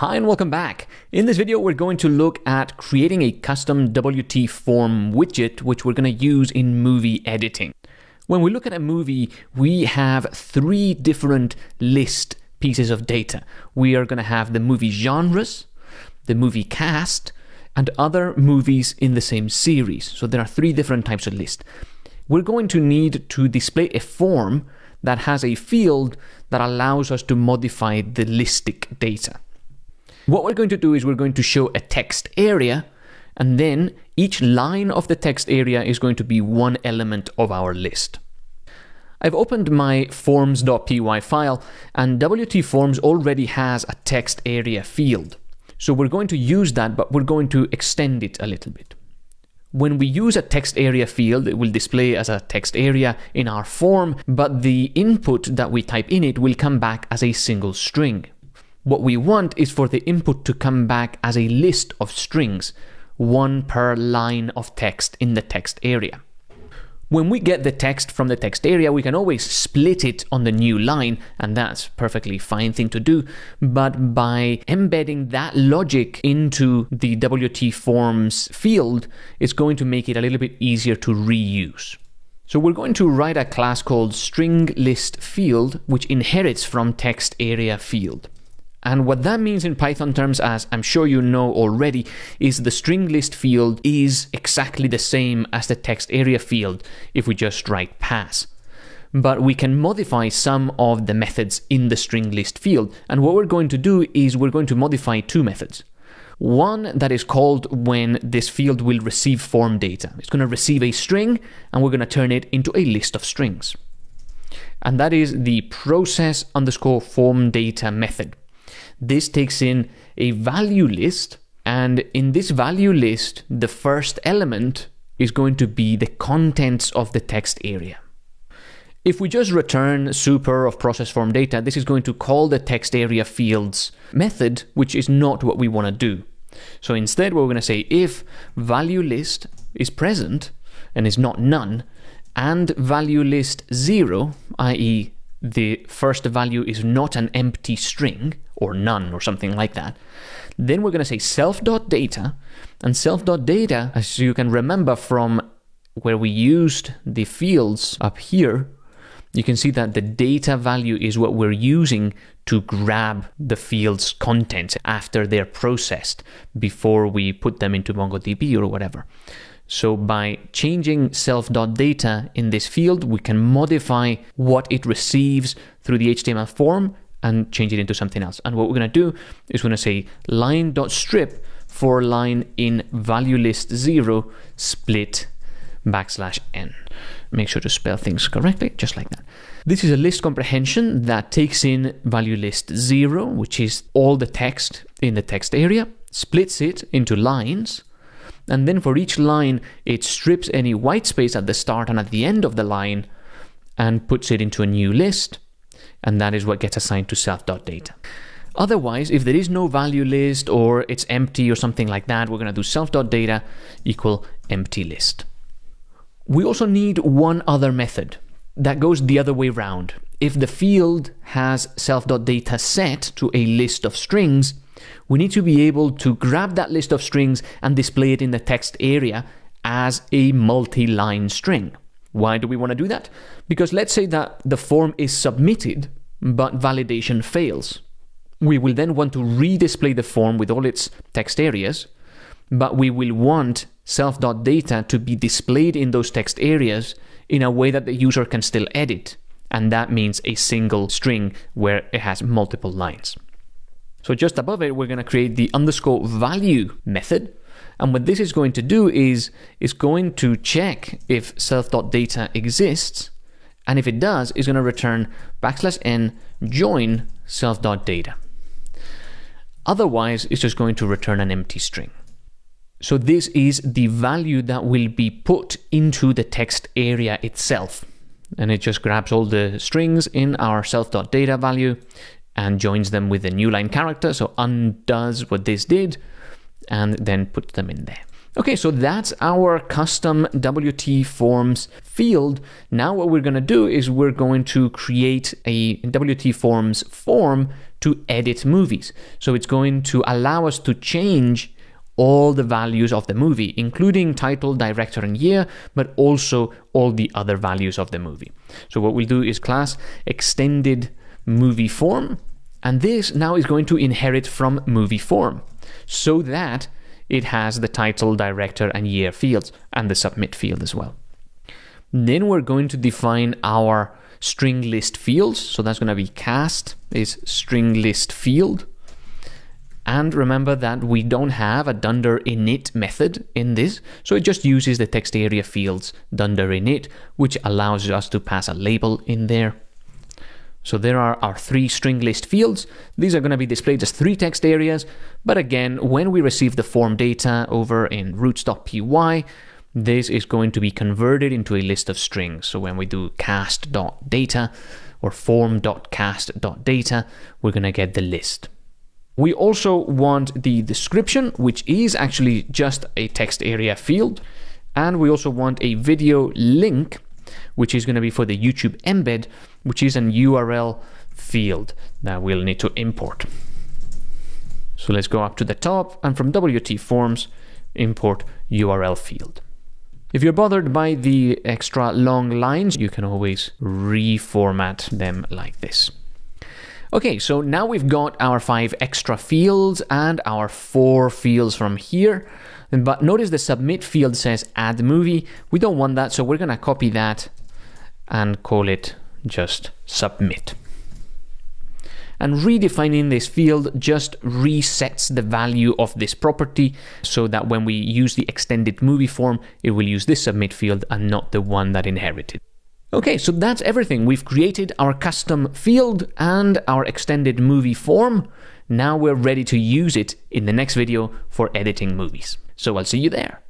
Hi and welcome back. In this video, we're going to look at creating a custom WT form widget, which we're going to use in movie editing. When we look at a movie, we have three different list pieces of data. We are going to have the movie genres, the movie cast, and other movies in the same series. So there are three different types of list. We're going to need to display a form that has a field that allows us to modify the listic data. What we're going to do is we're going to show a text area and then each line of the text area is going to be one element of our list. I've opened my forms.py file and WT Forms already has a text area field. So we're going to use that, but we're going to extend it a little bit. When we use a text area field, it will display as a text area in our form, but the input that we type in it will come back as a single string. What we want is for the input to come back as a list of strings, one per line of text in the text area. When we get the text from the text area, we can always split it on the new line, and that's perfectly fine thing to do. But by embedding that logic into the WT forms field, it's going to make it a little bit easier to reuse. So we're going to write a class called string list field, which inherits from text area field. And what that means in Python terms, as I'm sure you know already, is the string list field is exactly the same as the text area field if we just write pass. But we can modify some of the methods in the string list field. And what we're going to do is we're going to modify two methods. One that is called when this field will receive form data. It's going to receive a string and we're going to turn it into a list of strings. And that is the process underscore form data method. This takes in a value list, and in this value list, the first element is going to be the contents of the text area. If we just return super of process form data, this is going to call the text area fields method, which is not what we want to do. So instead, we're going to say if value list is present and is not none, and value list zero, i.e the first value is not an empty string or none or something like that, then we're going to say self.data. And self.data, as you can remember from where we used the fields up here, you can see that the data value is what we're using to grab the field's contents after they're processed before we put them into MongoDB or whatever. So by changing self.data in this field, we can modify what it receives through the HTML form and change it into something else. And what we're going to do is we're going to say line.strip for line in value list 0 split backslash n. Make sure to spell things correctly, just like that. This is a list comprehension that takes in value list 0, which is all the text in the text area, splits it into lines, and then for each line, it strips any white space at the start and at the end of the line and puts it into a new list. And that is what gets assigned to self.data. Otherwise, if there is no value list or it's empty or something like that, we're going to do self.data equal empty list. We also need one other method that goes the other way around. If the field has self.data set to a list of strings, we need to be able to grab that list of strings and display it in the text area as a multi-line string. Why do we want to do that? Because let's say that the form is submitted, but validation fails. We will then want to redisplay the form with all its text areas, but we will want self.data to be displayed in those text areas in a way that the user can still edit. And that means a single string where it has multiple lines. So just above it, we're going to create the underscore value method. And what this is going to do is, it's going to check if self.data exists. And if it does, it's going to return backslash n join self.data. Otherwise, it's just going to return an empty string. So this is the value that will be put into the text area itself. And it just grabs all the strings in our self.data value and joins them with a new line character, so undoes what this did, and then puts them in there. Okay, so that's our custom WT forms field. Now what we're going to do is we're going to create a WT forms form to edit movies. So it's going to allow us to change all the values of the movie, including title, director, and year, but also all the other values of the movie. So what we'll do is class extended movie form, and this now is going to inherit from movie form so that it has the title, director, and year fields, and the submit field as well. Then we're going to define our string list fields. So that's going to be cast is string list field. And remember that we don't have a dunder init method in this, so it just uses the text area fields dunder init, which allows us to pass a label in there. So there are our three string list fields. These are going to be displayed as three text areas, but again, when we receive the form data over in routes.py, this is going to be converted into a list of strings. So when we do cast.data or form.cast.data, we're going to get the list. We also want the description, which is actually just a text area field. And we also want a video link, which is going to be for the YouTube embed, which is an URL field that we'll need to import. So let's go up to the top and from WT Forms, import URL field. If you're bothered by the extra long lines, you can always reformat them like this. Okay, so now we've got our five extra fields and our four fields from here. But notice the submit field says add movie. We don't want that, so we're gonna copy that and call it just submit. And redefining this field just resets the value of this property so that when we use the extended movie form, it will use this submit field and not the one that inherited. Okay, so that's everything. We've created our custom field and our extended movie form. Now we're ready to use it in the next video for editing movies. So I'll see you there.